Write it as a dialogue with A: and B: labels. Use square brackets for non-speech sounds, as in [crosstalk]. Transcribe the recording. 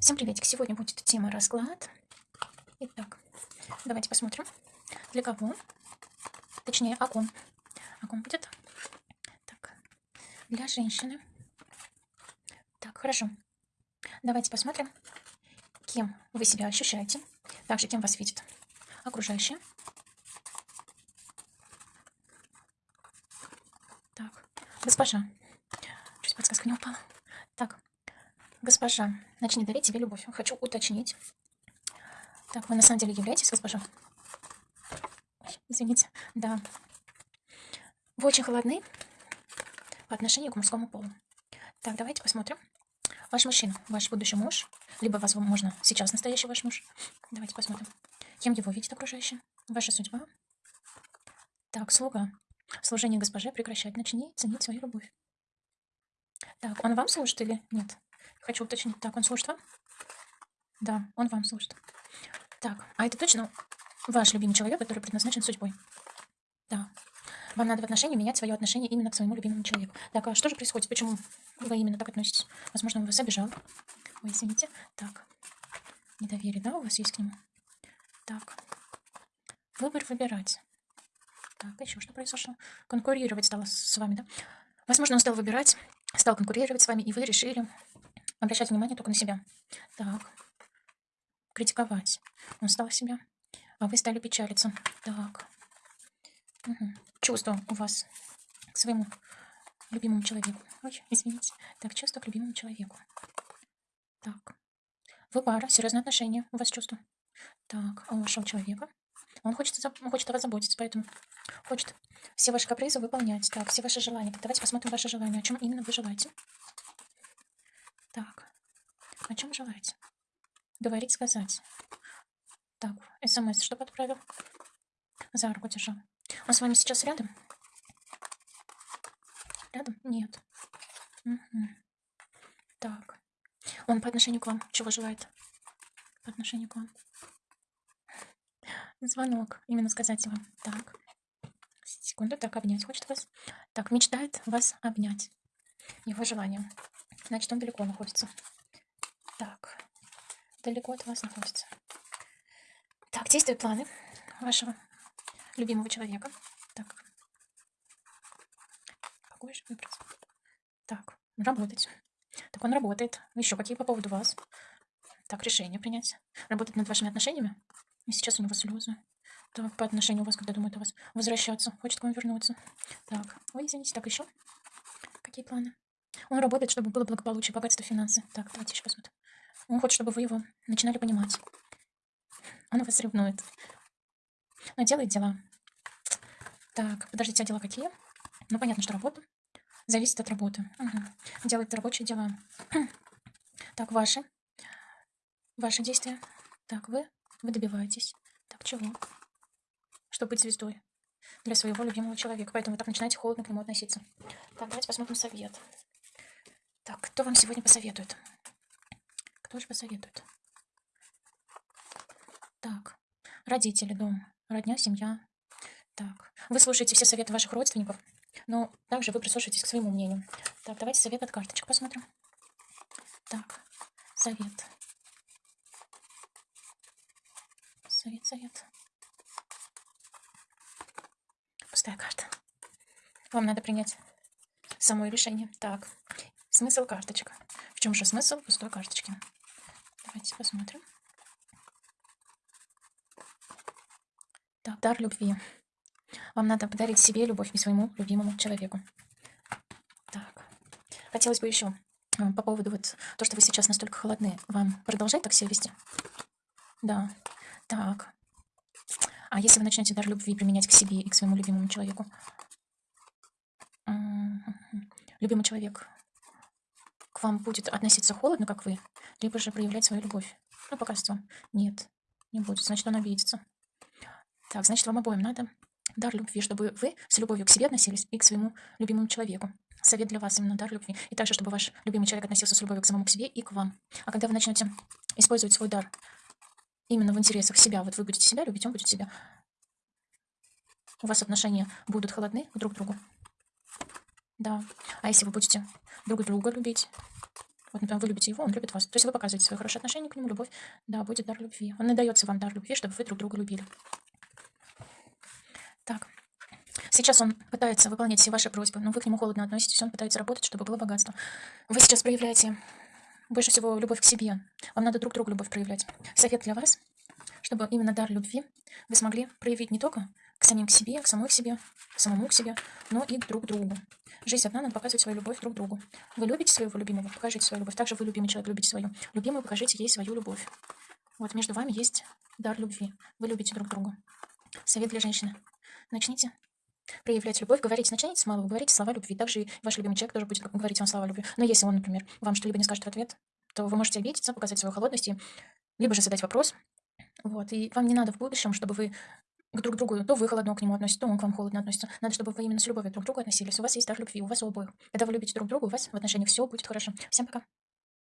A: Всем приветик! Сегодня будет тема расклад. Итак, давайте посмотрим, для кого, точнее, о ком. О ком будет? Так, для женщины. Так, хорошо. Давайте посмотрим, кем вы себя ощущаете, также кем вас видит окружающие. Так, госпожа. Чуть подсказка не упала. Госпожа, начни дарить тебе любовь. Хочу уточнить. Так, вы на самом деле являетесь госпожа? Извините. Да. Вы очень холодны по отношению к мужскому полу. Так, давайте посмотрим. Ваш мужчина, ваш будущий муж, либо, возможно, сейчас настоящий ваш муж. Давайте посмотрим. Кем его видит окружающие? Ваша судьба. Так, слуга. Служение госпоже прекращать. Начни ценить свою любовь. Так, он вам служит или нет? Хочу уточнить. Так, он служит вам? Да, он вам служит. Так, а это точно ваш любимый человек, который предназначен судьбой? Да. Вам надо в отношении менять свое отношение именно к своему любимому человеку. Так, а что же происходит? Почему вы именно так относитесь? Возможно, он вас обижал. Ой, извините. Так, недоверие, да, у вас есть к нему? Так, выбор выбирать. Так, еще что произошло? Конкурировать стало с вами, да? Возможно, он стал выбирать, стал конкурировать с вами, и вы решили обращать внимание только на себя. Так, критиковать. Он стал себя, а вы стали печалиться. Так, угу. чувство у вас к своему любимому человеку. Ой, извините. Так, чувство к любимому человеку. Так, вы пара, серьезные отношения, у вас чувство. Так, а у вашего человека? Он хочет, он хочет о вас заботиться, поэтому хочет все ваши капризы выполнять. Так, все ваши желания. Так, давайте посмотрим ваши желания. О чем именно вы желаете? О чем желаете? Говорить, сказать. Так, смс что отправил? За руку держал. Он с вами сейчас рядом? Рядом? Нет. Угу. Так. Он по отношению к вам чего желает? По отношению к вам. Звонок. Именно сказать вам. Так. Секунду. Так, обнять хочет вас. Так, мечтает вас обнять. Его желание. Значит, он далеко находится. Так. Далеко от вас находится. Так, действуют планы вашего любимого человека. Так. Какой же выбрать? Так, работать. Так, он работает. Еще какие по поводу вас? Так, решение принять. Работать над вашими отношениями? И сейчас у него слезы. Так, по отношению у вас, когда думает о вас возвращаться, хочет к вам вернуться. Так, ой, извините, так еще. Какие планы? Он работает, чтобы было благополучие, богатство, финансы. Так, давайте еще посмотрим. Он хочет, чтобы вы его начинали понимать. Он вас ревнует. Но делает дела. Так, подождите, а дела какие? Ну, понятно, что работа. Зависит от работы. Угу. Делает рабочие дела. [clears throat] Так, ваши. Ваши действия. Так, вы вы добиваетесь. Так, чего? Чтобы быть звездой для своего любимого человека. Поэтому вы так начинаете холодно к нему относиться. Так, давайте посмотрим совет. Так, кто вам сегодня посоветует? Кто же посоветует? Так, родители, дом, родня, семья. Так, вы слушаете все советы ваших родственников, но также вы прислушиваетесь к своему мнению. Так, давайте совет от карточек посмотрим. Так, совет. совет, совет. Пустая карта. Вам надо принять само решение. Так, смысл карточек. В чем же смысл пустой карточки? Давайте посмотрим. Так, дар любви. Вам надо подарить себе любовь и своему любимому человеку. Так, хотелось бы еще э, по поводу вот то, что вы сейчас настолько холодны, вам продолжать так себя вести? Да, так. А если вы начнете дар любви применять к себе и к своему любимому человеку? Любимый человек вам будет относиться холодно, как вы, либо же проявлять свою любовь. Ну, покажется вам. Нет, не будет. Значит, он обидится. Так, значит, вам обоим надо дар любви, чтобы вы с любовью к себе относились и к своему любимому человеку. Совет для вас именно дар любви. И также, чтобы ваш любимый человек относился с любовью к самому к себе и к вам. А когда вы начнете использовать свой дар именно в интересах себя, вот вы будете себя любить, он будет себя. У вас отношения будут холодны друг к другу. Да. А если вы будете друг друга любить, Вот, например, вы любите его, он любит вас. То есть вы показываете свое хорошее отношение к нему, любовь. Да, будет дар любви. Он не дается вам дар любви, чтобы вы друг друга любили. Так. Сейчас он пытается выполнять все ваши просьбы, но вы к нему холодно относитесь, он пытается работать, чтобы было богатство. Вы сейчас проявляете больше всего любовь к себе. Вам надо друг другу любовь проявлять. Совет для вас, чтобы именно дар любви вы смогли проявить не только к самим к себе, к самой к себе, к самому к себе, но и друг другу. Жизнь одна, надо показывать свою любовь друг другу. Вы любите своего любимого, покажите свою любовь. Также вы, любимый человек, любите свою любимую, покажите ей свою любовь. Вот между вами есть дар любви. Вы любите друг друга. Совет для женщины. Начните проявлять любовь, говорите, начните с малого, говорите слова любви. Также и ваш любимый человек тоже будет говорить вам слова любви. Но если он, например, вам что-либо не скажет в ответ, то вы можете обидеться, показать свою холодность, и либо же задать вопрос. Вот, и вам не надо в будущем, чтобы вы к друг другу, то вы холодно к нему относитесь, то он к вам холодно относится. Надо, чтобы вы именно с любовью друг к другу относились. У вас есть дар любви, у вас обоих. Когда вы любите друг друга, у вас в отношениях все будет хорошо. Всем пока.